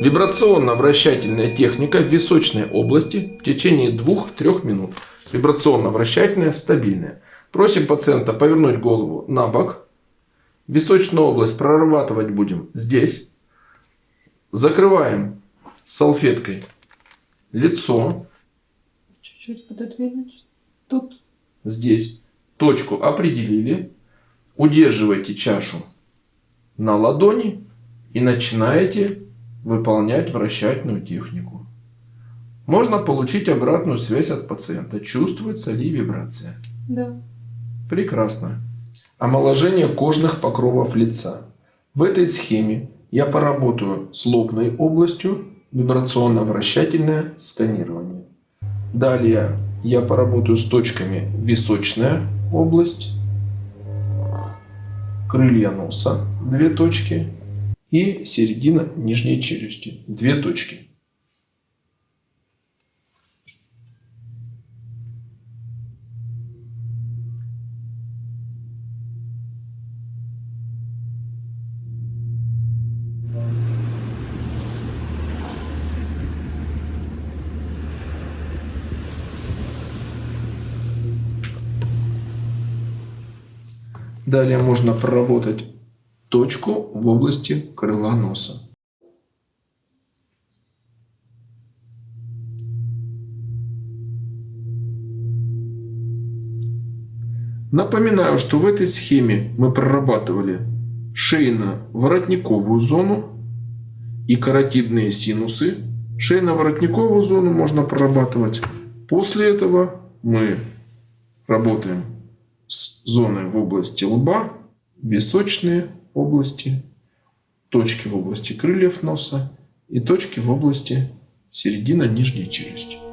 Вибрационно-вращательная техника в височной области в течение 2-3 минут. Вибрационно-вращательная, стабильная. Просим пациента повернуть голову на бок. Височную область прорабатывать будем здесь. Закрываем салфеткой лицо. Чуть-чуть пододвинуть. Тут. Здесь точку определили. Удерживайте чашу на ладони и начинаете выполнять вращательную технику. Можно получить обратную связь от пациента. Чувствуется ли вибрация? Да. Прекрасно. Омоложение кожных покровов лица. В этой схеме я поработаю с лобной областью, вибрационно-вращательное сканирование. Далее я поработаю с точками височная область, крылья носа, две точки, и середина нижней челюсти, две точки. Далее можно проработать точку в области крыла носа. Напоминаю, что в этой схеме мы прорабатывали шейно-воротниковую зону и каротидные синусы. Шейно-воротниковую зону можно прорабатывать. После этого мы работаем зоной в области лба, височные области, точки в области крыльев носа и точки в области середина нижней челюсти.